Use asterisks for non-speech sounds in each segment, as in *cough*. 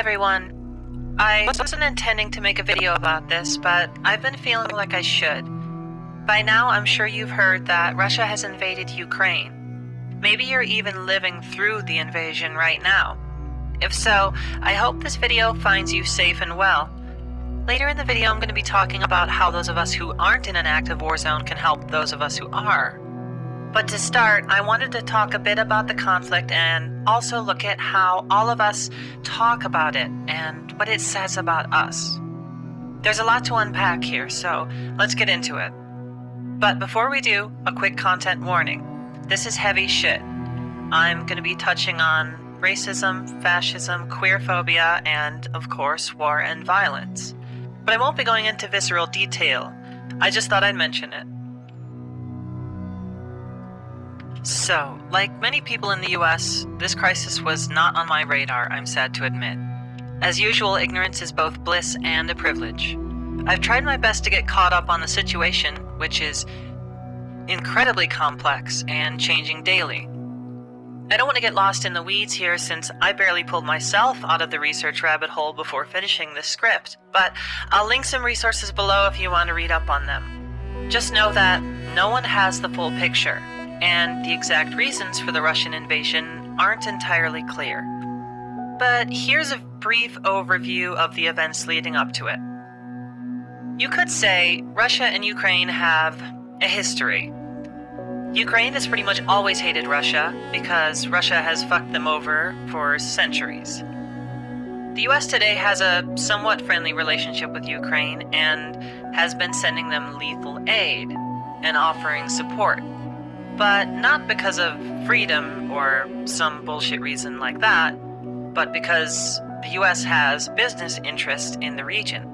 Everyone. I wasn't intending to make a video about this, but I've been feeling like I should. By now, I'm sure you've heard that Russia has invaded Ukraine. Maybe you're even living through the invasion right now. If so, I hope this video finds you safe and well. Later in the video, I'm going to be talking about how those of us who aren't in an active war zone can help those of us who are. But to start, I wanted to talk a bit about the conflict and also look at how all of us talk about it and what it says about us. There's a lot to unpack here, so let's get into it. But before we do, a quick content warning. This is heavy shit. I'm going to be touching on racism, fascism, queerphobia, and, of course, war and violence. But I won't be going into visceral detail. I just thought I'd mention it. So, like many people in the US, this crisis was not on my radar, I'm sad to admit. As usual, ignorance is both bliss and a privilege. I've tried my best to get caught up on the situation, which is incredibly complex and changing daily. I don't want to get lost in the weeds here since I barely pulled myself out of the research rabbit hole before finishing this script, but I'll link some resources below if you want to read up on them. Just know that no one has the full picture, and the exact reasons for the Russian invasion aren't entirely clear. But here's a brief overview of the events leading up to it. You could say Russia and Ukraine have a history. Ukraine has pretty much always hated Russia because Russia has fucked them over for centuries. The US today has a somewhat friendly relationship with Ukraine and has been sending them lethal aid and offering support but not because of freedom or some bullshit reason like that, but because the US has business interests in the region.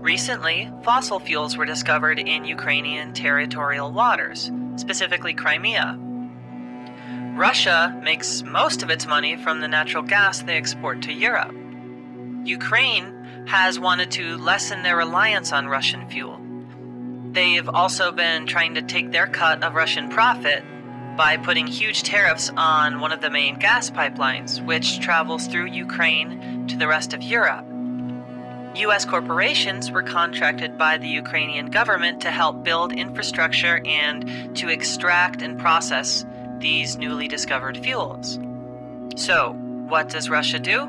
Recently, fossil fuels were discovered in Ukrainian territorial waters, specifically Crimea. Russia makes most of its money from the natural gas they export to Europe. Ukraine has wanted to lessen their reliance on Russian fuel They've also been trying to take their cut of Russian profit by putting huge tariffs on one of the main gas pipelines, which travels through Ukraine to the rest of Europe. U.S. corporations were contracted by the Ukrainian government to help build infrastructure and to extract and process these newly discovered fuels. So, what does Russia do?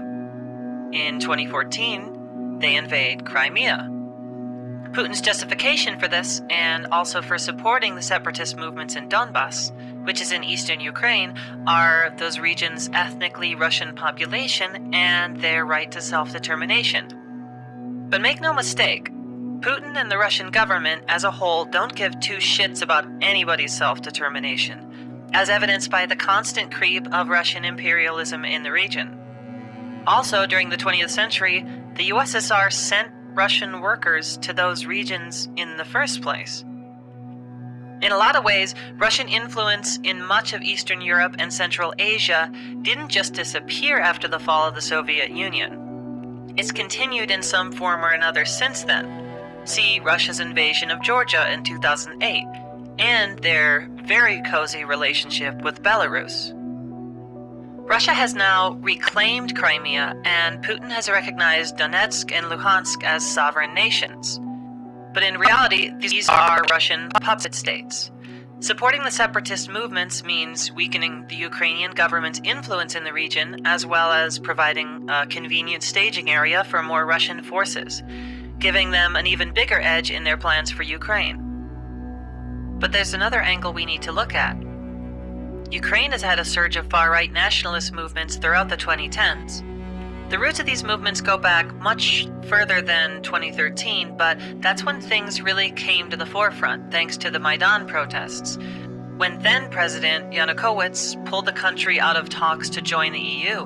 In 2014, they invade Crimea. Putin's justification for this, and also for supporting the separatist movements in Donbass, which is in eastern Ukraine, are those regions' ethnically Russian population and their right to self determination. But make no mistake, Putin and the Russian government as a whole don't give two shits about anybody's self determination, as evidenced by the constant creep of Russian imperialism in the region. Also, during the 20th century, the USSR sent Russian workers to those regions in the first place. In a lot of ways, Russian influence in much of Eastern Europe and Central Asia didn't just disappear after the fall of the Soviet Union. It's continued in some form or another since then. See Russia's invasion of Georgia in 2008, and their very cozy relationship with Belarus. Russia has now reclaimed Crimea, and Putin has recognized Donetsk and Luhansk as sovereign nations. But in reality, these are Russian puppet states. Supporting the separatist movements means weakening the Ukrainian government's influence in the region, as well as providing a convenient staging area for more Russian forces, giving them an even bigger edge in their plans for Ukraine. But there's another angle we need to look at. Ukraine has had a surge of far right nationalist movements throughout the 2010s. The roots of these movements go back much further than 2013, but that's when things really came to the forefront thanks to the Maidan protests, when then President Yanukovych pulled the country out of talks to join the EU.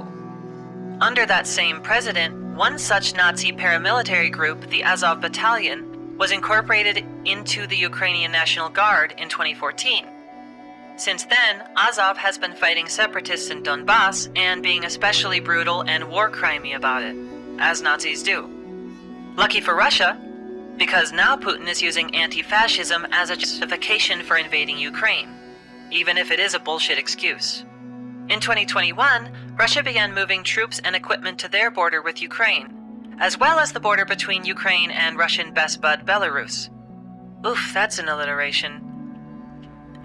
Under that same president, one such Nazi paramilitary group, the Azov Battalion, was incorporated into the Ukrainian National Guard in 2014. Since then, Azov has been fighting separatists in Donbass and being especially brutal and war crimey about it, as Nazis do. Lucky for Russia, because now Putin is using anti-fascism as a justification for invading Ukraine, even if it is a bullshit excuse. In 2021, Russia began moving troops and equipment to their border with Ukraine, as well as the border between Ukraine and Russian best bud Belarus. Oof, that's an alliteration.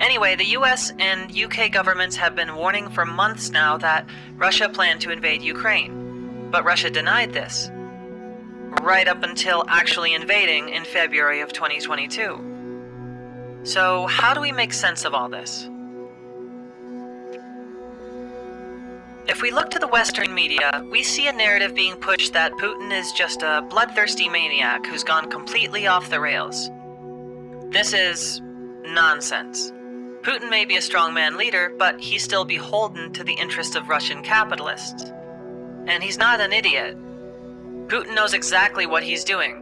Anyway, the US and UK governments have been warning for months now that Russia planned to invade Ukraine. But Russia denied this. Right up until actually invading in February of 2022. So, how do we make sense of all this? If we look to the Western media, we see a narrative being pushed that Putin is just a bloodthirsty maniac who's gone completely off the rails. This is nonsense. Putin may be a strongman leader, but he's still beholden to the interests of Russian capitalists. And he's not an idiot. Putin knows exactly what he's doing.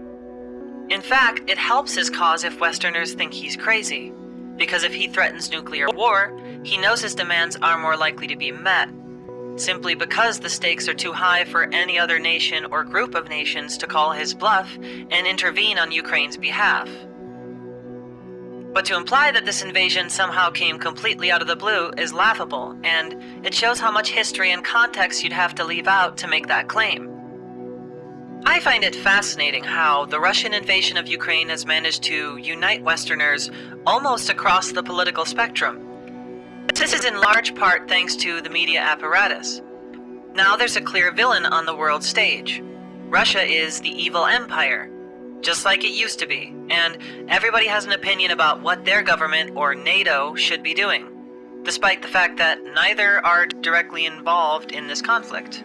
In fact, it helps his cause if Westerners think he's crazy. Because if he threatens nuclear war, he knows his demands are more likely to be met, simply because the stakes are too high for any other nation or group of nations to call his bluff and intervene on Ukraine's behalf. But to imply that this invasion somehow came completely out of the blue is laughable, and it shows how much history and context you'd have to leave out to make that claim. I find it fascinating how the Russian invasion of Ukraine has managed to unite Westerners almost across the political spectrum. This is in large part thanks to the media apparatus. Now there's a clear villain on the world stage. Russia is the evil empire, just like it used to be, and everybody has an opinion about what their government or NATO should be doing, despite the fact that neither are directly involved in this conflict.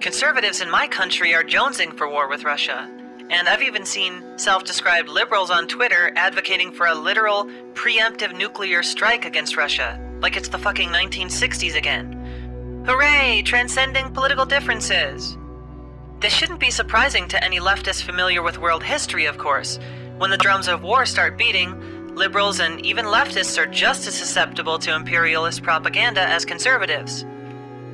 Conservatives in my country are jonesing for war with Russia, and I've even seen self described liberals on Twitter advocating for a literal preemptive nuclear strike against Russia, like it's the fucking 1960s again. Hooray! Transcending political differences! This shouldn't be surprising to any leftist familiar with world history, of course. When the drums of war start beating, liberals and even leftists are just as susceptible to imperialist propaganda as conservatives.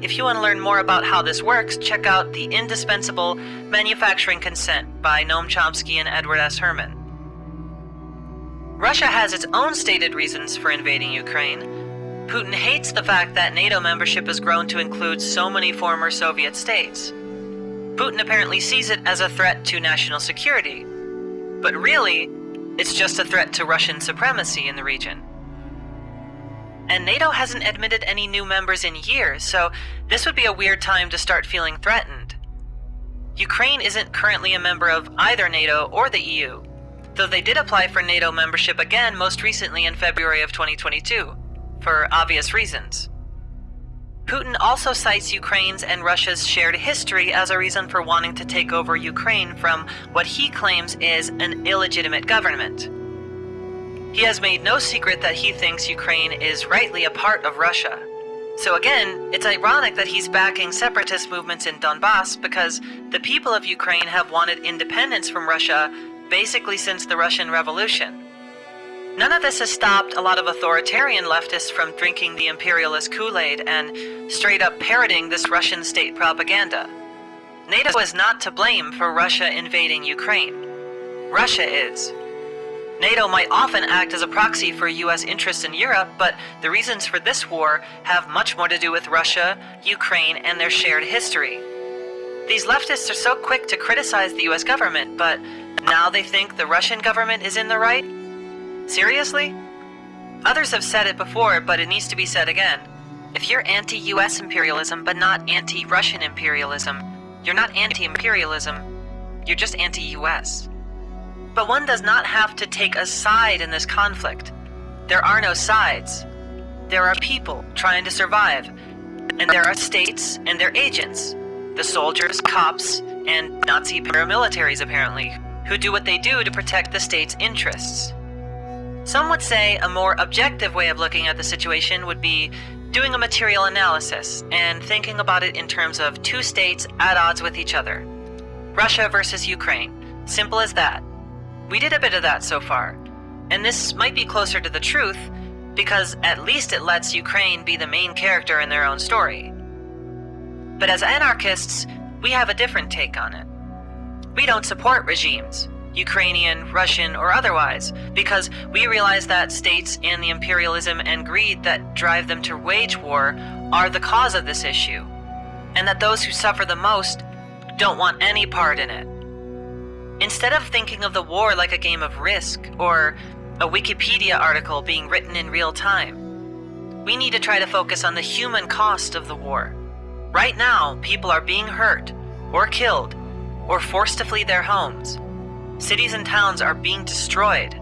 If you want to learn more about how this works, check out The Indispensable Manufacturing Consent by Noam Chomsky and Edward S. Herman. Russia has its own stated reasons for invading Ukraine. Putin hates the fact that NATO membership has grown to include so many former Soviet states. Putin apparently sees it as a threat to national security. But really, it's just a threat to Russian supremacy in the region. And NATO hasn't admitted any new members in years, so this would be a weird time to start feeling threatened. Ukraine isn't currently a member of either NATO or the EU, though they did apply for NATO membership again most recently in February of 2022, for obvious reasons. Putin also cites Ukraine's and Russia's shared history as a reason for wanting to take over Ukraine from what he claims is an illegitimate government. He has made no secret that he thinks Ukraine is rightly a part of Russia. So again, it's ironic that he's backing separatist movements in Donbass because the people of Ukraine have wanted independence from Russia basically since the Russian Revolution. None of this has stopped a lot of authoritarian leftists from drinking the imperialist Kool-Aid and straight up parroting this Russian state propaganda. NATO is not to blame for Russia invading Ukraine. Russia is. NATO might often act as a proxy for US interests in Europe, but the reasons for this war have much more to do with Russia, Ukraine, and their shared history. These leftists are so quick to criticize the US government, but now they think the Russian government is in the right? Seriously? Others have said it before, but it needs to be said again. If you're anti US imperialism but not anti Russian imperialism, you're not anti imperialism, you're just anti US. But one does not have to take a side in this conflict. There are no sides. There are people trying to survive, and there are states and their agents the soldiers, cops, and Nazi paramilitaries, apparently, who do what they do to protect the state's interests. Some would say a more objective way of looking at the situation would be doing a material analysis and thinking about it in terms of two states at odds with each other Russia versus Ukraine. Simple as that. We did a bit of that so far, and this might be closer to the truth because at least it lets Ukraine be the main character in their own story. But as anarchists, we have a different take on it. We don't support regimes. Ukrainian, Russian, or otherwise, because we realize that states and the imperialism and greed that drive them to wage war are the cause of this issue, and that those who suffer the most don't want any part in it. Instead of thinking of the war like a game of risk or a Wikipedia article being written in real time, we need to try to focus on the human cost of the war. Right now, people are being hurt, or killed, or forced to flee their homes. Cities and towns are being destroyed.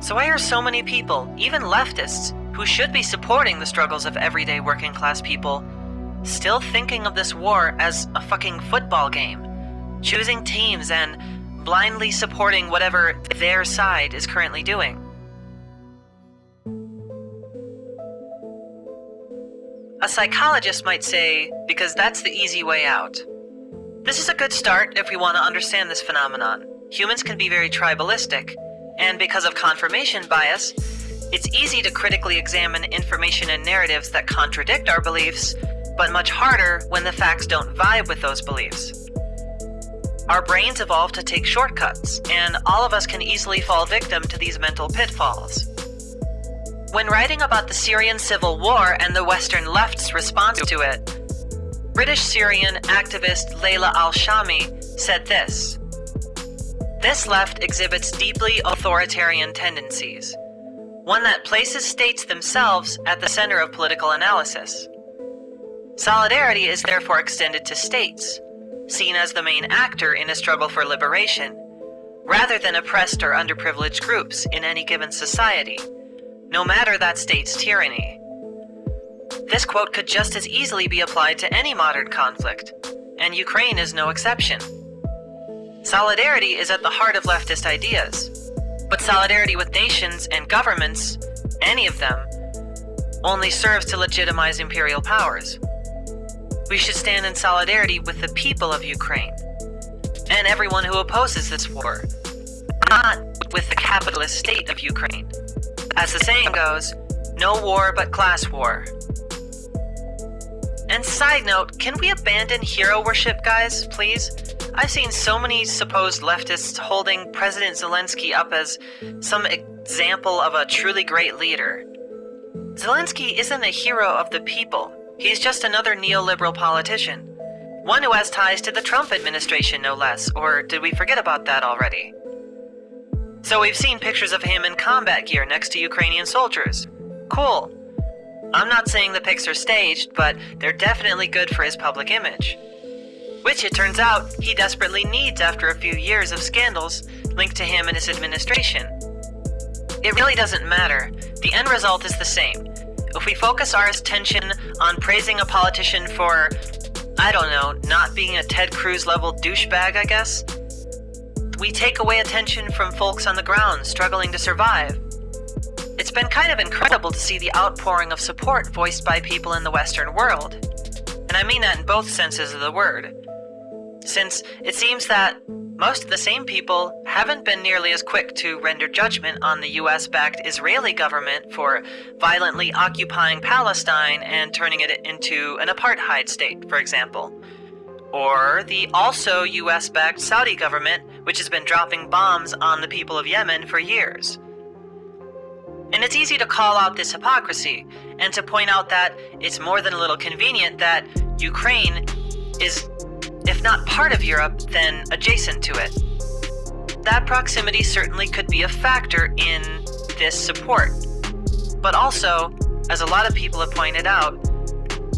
So why are so many people, even leftists, who should be supporting the struggles of everyday working class people, still thinking of this war as a fucking football game, choosing teams and blindly supporting whatever their side is currently doing? A psychologist might say, because that's the easy way out. This is a good start if we want to understand this phenomenon. Humans can be very tribalistic, and because of confirmation bias, it's easy to critically examine information and narratives that contradict our beliefs, but much harder when the facts don't vibe with those beliefs. Our brains evolved to take shortcuts, and all of us can easily fall victim to these mental pitfalls. When writing about the Syrian civil war and the Western left's response to it, British Syrian activist Leila Al Shami said this This left exhibits deeply authoritarian tendencies, one that places states themselves at the center of political analysis. Solidarity is therefore extended to states, seen as the main actor in a struggle for liberation, rather than oppressed or underprivileged groups in any given society, no matter that state's tyranny. This quote could just as easily be applied to any modern conflict, and Ukraine is no exception. Solidarity is at the heart of leftist ideas, but solidarity with nations and governments, any of them, only serves to legitimize imperial powers. We should stand in solidarity with the people of Ukraine and everyone who opposes this war, not with the capitalist state of Ukraine. As the saying goes, no war but class war. And side note, can we abandon hero worship, guys, please? I've seen so many supposed leftists holding President Zelensky up as some example of a truly great leader. Zelensky isn't a hero of the people. He's just another neoliberal politician. One who has ties to the Trump administration, no less, or did we forget about that already? So we've seen pictures of him in combat gear next to Ukrainian soldiers. Cool. I'm not saying the pics are staged, but they're definitely good for his public image. Which, it turns out, he desperately needs after a few years of scandals linked to him and his administration. It really doesn't matter. The end result is the same. If we focus our attention on praising a politician for, I don't know, not being a Ted Cruz level douchebag, I guess, we take away attention from folks on the ground struggling to survive. It's been kind of incredible to see the outpouring of support voiced by people in the Western world. And I mean that in both senses of the word. Since it seems that most of the same people haven't been nearly as quick to render judgment on the US backed Israeli government for violently occupying Palestine and turning it into an apartheid state, for example. Or the also US backed Saudi government, which has been dropping bombs on the people of Yemen for years. And it's easy to call out this hypocrisy and to point out that it's more than a little convenient that Ukraine is, if not part of Europe, then adjacent to it. That proximity certainly could be a factor in this support. But also, as a lot of people have pointed out,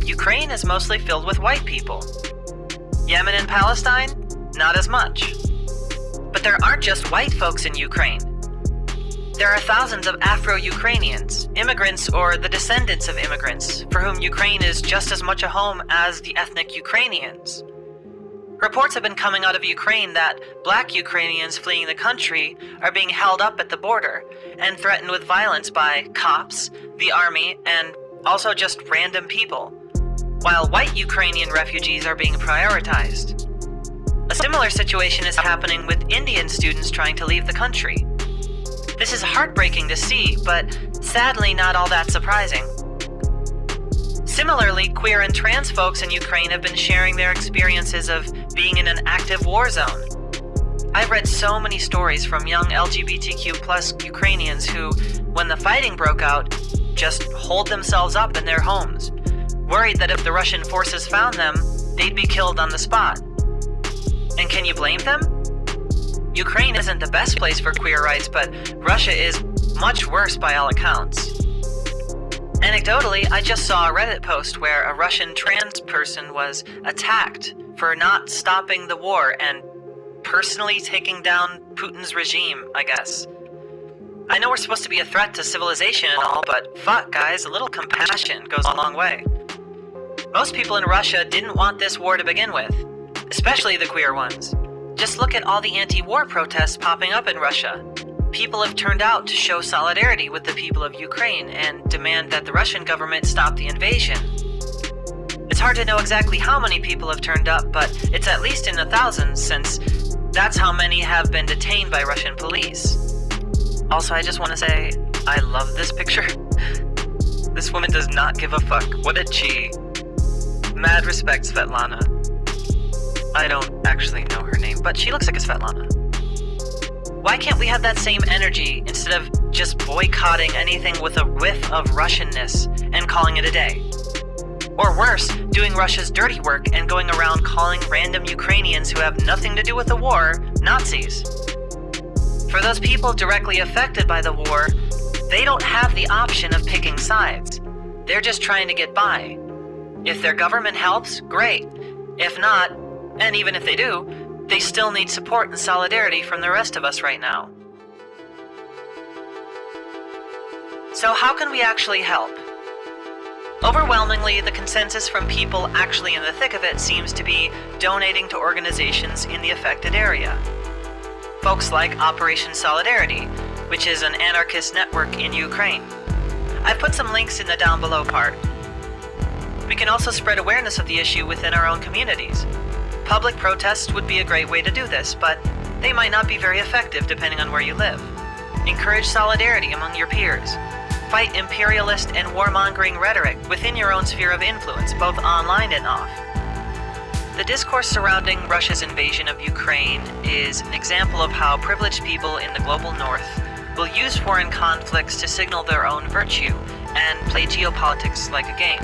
Ukraine is mostly filled with white people. Yemen and Palestine, not as much. But there aren't just white folks in Ukraine. There are thousands of Afro Ukrainians, immigrants or the descendants of immigrants, for whom Ukraine is just as much a home as the ethnic Ukrainians. Reports have been coming out of Ukraine that black Ukrainians fleeing the country are being held up at the border and threatened with violence by cops, the army, and also just random people, while white Ukrainian refugees are being prioritized. A similar situation is happening with Indian students trying to leave the country. This is heartbreaking to see, but sadly not all that surprising. Similarly, queer and trans folks in Ukraine have been sharing their experiences of being in an active war zone. I've read so many stories from young LGBTQ plus Ukrainians who, when the fighting broke out, just holed themselves up in their homes, worried that if the Russian forces found them, they'd be killed on the spot. And can you blame them? Ukraine isn't the best place for queer rights, but Russia is much worse by all accounts. Anecdotally, I just saw a Reddit post where a Russian trans person was attacked for not stopping the war and personally taking down Putin's regime, I guess. I know we're supposed to be a threat to civilization and all, but fuck, guys, a little compassion goes a long way. Most people in Russia didn't want this war to begin with, especially the queer ones. Just look at all the anti war protests popping up in Russia. People have turned out to show solidarity with the people of Ukraine and demand that the Russian government stop the invasion. It's hard to know exactly how many people have turned up, but it's at least in the thousands since that's how many have been detained by Russian police. Also, I just want to say, I love this picture. *laughs* this woman does not give a fuck. What a G. Mad respect, Svetlana. I don't actually know her name, but she looks like a Svetlana. Why can't we have that same energy instead of just boycotting anything with a whiff of Russianness and calling it a day? Or worse, doing Russia's dirty work and going around calling random Ukrainians who have nothing to do with the war Nazis. For those people directly affected by the war, they don't have the option of picking sides. They're just trying to get by. If their government helps, great. If not, and even if they do, they still need support and solidarity from the rest of us right now. So how can we actually help? Overwhelmingly, the consensus from people actually in the thick of it seems to be donating to organizations in the affected area folks like Operation Solidarity, which is an anarchist network in Ukraine. I've put some links in the down below part. We can also spread awareness of the issue within our own communities. Public protests would be a great way to do this, but they might not be very effective depending on where you live. Encourage solidarity among your peers. Fight imperialist and warmongering rhetoric within your own sphere of influence, both online and off. The discourse surrounding Russia's invasion of Ukraine is an example of how privileged people in the global north will use foreign conflicts to signal their own virtue and play geopolitics like a game.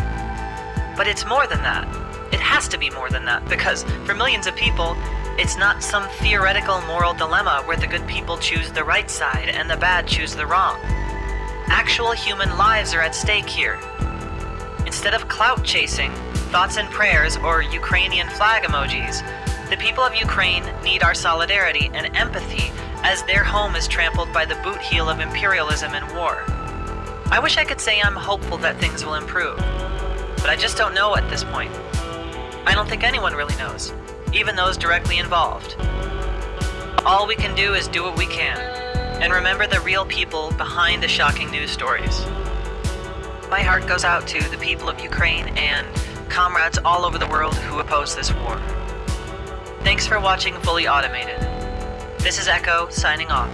But it's more than that. It has to be more than that, because for millions of people, it's not some theoretical moral dilemma where the good people choose the right side and the bad choose the wrong. Actual human lives are at stake here. Instead of clout chasing, thoughts and prayers, or Ukrainian flag emojis, the people of Ukraine need our solidarity and empathy as their home is trampled by the boot heel of imperialism and war. I wish I could say I'm hopeful that things will improve, but I just don't know at this point. I don't think anyone really knows, even those directly involved. All we can do is do what we can, and remember the real people behind the shocking news stories. My heart goes out to the people of Ukraine and comrades all over the world who oppose this war. Thanks for watching Fully Automated. This is Echo, signing off.